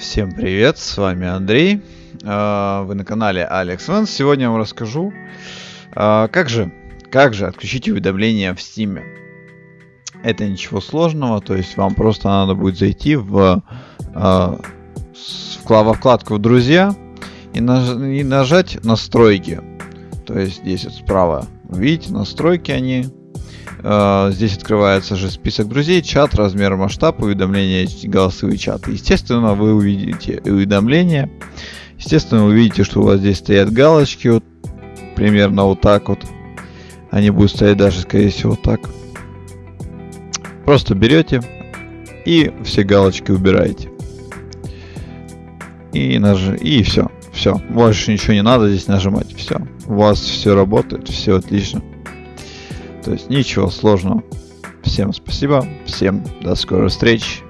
Всем привет, с вами Андрей. А, вы на канале Alex Vance. Сегодня я вам расскажу, а, как же, как же отключить уведомления в Steam. Это ничего сложного, то есть вам просто надо будет зайти в, а, во вкладку «Друзья» и, наж и нажать «Настройки». То есть здесь вот справа, видите, настройки они, здесь открывается же список друзей, чат, размер, масштаб, уведомления, голосовые чаты. Естественно, вы увидите уведомления. Естественно, вы увидите, что у вас здесь стоят галочки, вот примерно вот так вот. Они будут стоять даже, скорее всего, так. Просто берете и все галочки убираете. И, наж... и все. Все. Больше ничего не надо здесь нажимать. Все. У вас все работает, все отлично. То есть ничего сложного. Всем спасибо, всем до скорой встречи.